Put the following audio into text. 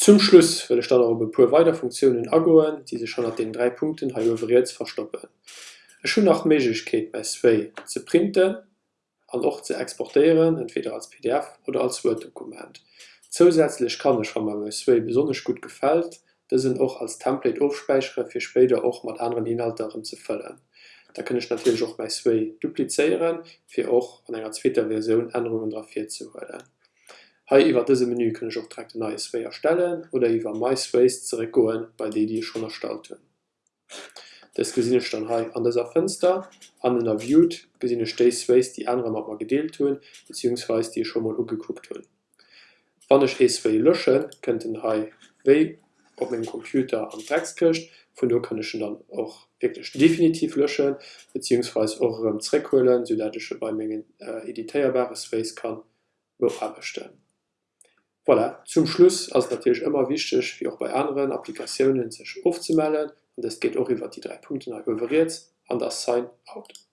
Zum Schluss will ich dann auch pur weiter Funktionen agoen, die sich schon nach den drei Punkten jetzt verstoppen. Es schon nach Möglichkeit bei Sway zu printen an auch zu exportieren, entweder als PDF oder als Word-Dokument. Zusätzlich kann ich, wenn mir Sway besonders gut gefällt, das sind auch als Template aufspeichern für später auch mit anderen Inhalten zu füllen. Da kann ich natürlich auch bei Sway duplizieren, für auch an einer zweiten Version Änderungen dafür zu holen. Hier iwwer dese Menü kann ich auch direkt ein neues Way erstellen oder iwwer MySpace zurückgehen, bei denen die schon erstellt hun. Das gesinn ich dann hier an dieser Fenster an den Viewed gesinn ich die andere mat mal gedeelt hun bzw. die schon mal ugeguckt hun. Wann ich E2 löschen könnten hier W auf meinem Computer am Text köcht von ich dann auch wirklich definitiv löschen auch ähm, zurückholen sodass ich bei meinen äh, editierbare Space kann bestellen. Voilà. Zum Schluss ist natürlich immer wichtig, wie auch bei anderen Applikationen sich aufzumelden und das geht auch über die drei Punkte überiert an das Sign out.